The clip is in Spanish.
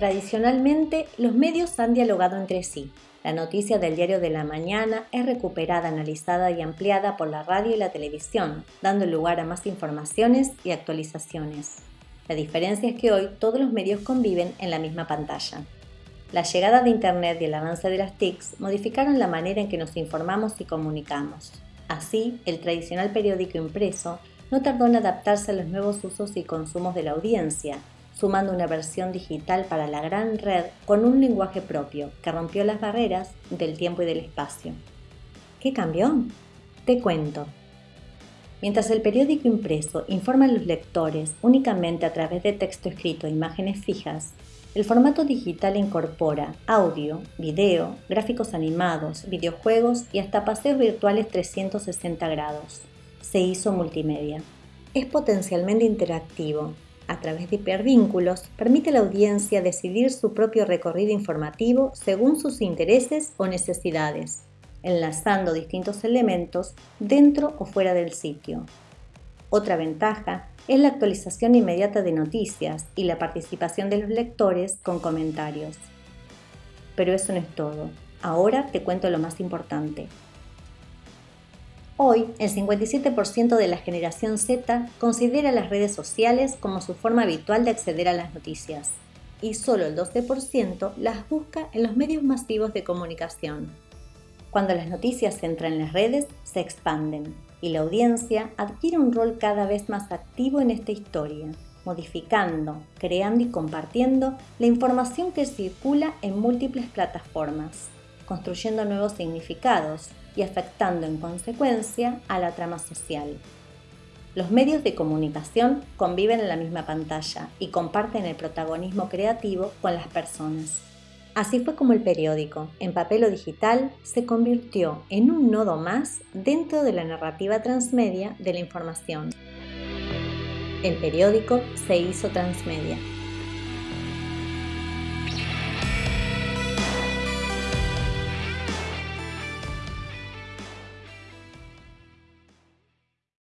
Tradicionalmente, los medios han dialogado entre sí. La noticia del diario de la mañana es recuperada, analizada y ampliada por la radio y la televisión, dando lugar a más informaciones y actualizaciones. La diferencia es que hoy todos los medios conviven en la misma pantalla. La llegada de Internet y el avance de las TICs modificaron la manera en que nos informamos y comunicamos. Así, el tradicional periódico impreso no tardó en adaptarse a los nuevos usos y consumos de la audiencia, sumando una versión digital para la gran red con un lenguaje propio que rompió las barreras del tiempo y del espacio. ¿Qué cambió? Te cuento. Mientras el periódico impreso informa a los lectores únicamente a través de texto escrito e imágenes fijas, el formato digital incorpora audio, video, gráficos animados, videojuegos y hasta paseos virtuales 360 grados. Se hizo multimedia. Es potencialmente interactivo, a través de hipervínculos, permite a la audiencia decidir su propio recorrido informativo según sus intereses o necesidades, enlazando distintos elementos dentro o fuera del sitio. Otra ventaja es la actualización inmediata de noticias y la participación de los lectores con comentarios. Pero eso no es todo. Ahora te cuento lo más importante. Hoy, el 57% de la generación Z considera las redes sociales como su forma habitual de acceder a las noticias y solo el 12% las busca en los medios masivos de comunicación. Cuando las noticias entran en las redes, se expanden y la audiencia adquiere un rol cada vez más activo en esta historia, modificando, creando y compartiendo la información que circula en múltiples plataformas, construyendo nuevos significados y afectando en consecuencia a la trama social. Los medios de comunicación conviven en la misma pantalla y comparten el protagonismo creativo con las personas. Así fue como el periódico, en papel o digital, se convirtió en un nodo más dentro de la narrativa transmedia de la información. El periódico se hizo transmedia.